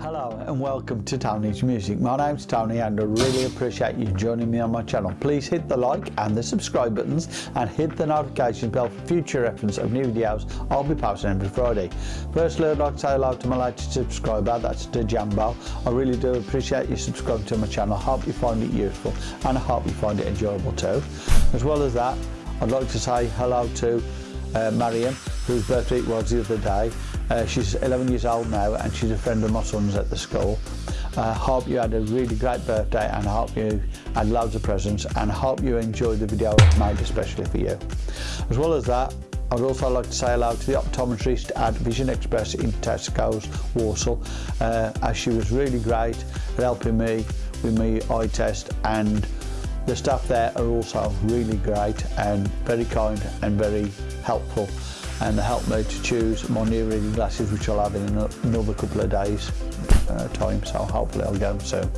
Hello and welcome to Tony's Music. My name's Tony and I really appreciate you joining me on my channel. Please hit the like and the subscribe buttons and hit the notification bell for future reference of new videos I'll be posting every Friday. Firstly I'd like to say hello to my latest subscriber, that's Dejambo. I really do appreciate you subscribing to my channel. I hope you find it useful and I hope you find it enjoyable too. As well as that, I'd like to say hello to uh, Marion, whose birthday it was the other day. Uh, she's 11 years old now and she's a friend of my son's at the school. I uh, hope you had a really great birthday and I hope you had loads of presents and I hope you enjoyed the video I've made especially for you. As well as that, I'd also like to say hello to the optometrist at Vision Express in Tesco's Warsaw uh, as she was really great at helping me with my eye test and the staff there are also really great and very kind and very helpful. and they helped me to choose my new reading glasses which I'll have in another couple of days uh, time, so hopefully I'll go soon.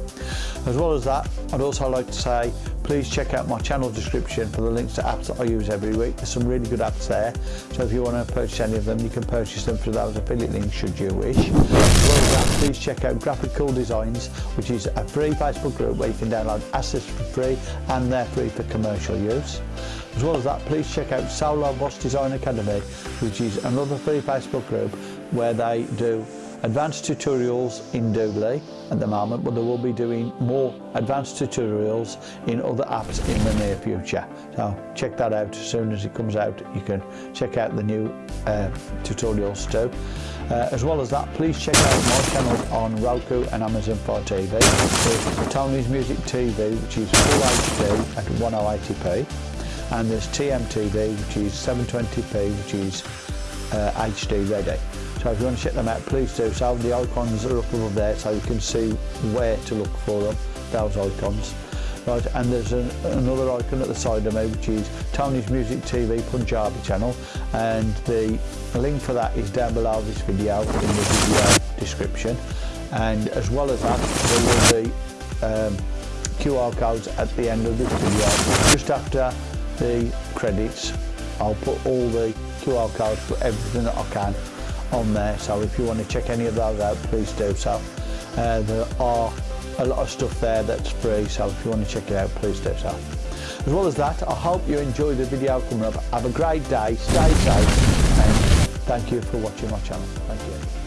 As well as that, I'd also like to say please check out my channel description for the links to apps that I use every week. There's some really good apps there, so if you want to purchase any of them, you can purchase them through those affiliate links should you wish. As well as that, please check out Graphical Designs, which is a free Facebook group where you can download assets for free and they're free for commercial use. As well as that, please check out Solar Boss Design Academy, which is another free Facebook group where they do advanced tutorials in Doodly at the moment, but they will be doing more advanced tutorials in other apps in the near future. So check that out as soon as it comes out. You can check out the new uh, tutorials too. Uh, as well as that, please check out my channel on Roku and Amazon Fire TV. There's Tony's Music TV, which is full HD at 1080p. And there's TMTV, which is 720p, which is uh, HD ready. So if you want to check them out, please do so. The icons are up above there so you can see where to look for them, those icons. Right, and there's an, another icon at the side of me which is Tony's Music TV Punjabi channel and the link for that is down below this video in the video description and as well as that there will be um, QR codes at the end of this video just after the credits I'll put all the QR codes for everything that I can on there. So if you want to check any of those out, please do so. Uh, there are a lot of stuff there that's free, so if you want to check it out, please do so. As well as that, I hope you enjoyed the video coming up. Have a great day, stay safe, and thank you for watching my channel. Thank you.